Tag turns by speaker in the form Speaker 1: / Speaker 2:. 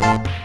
Speaker 1: Música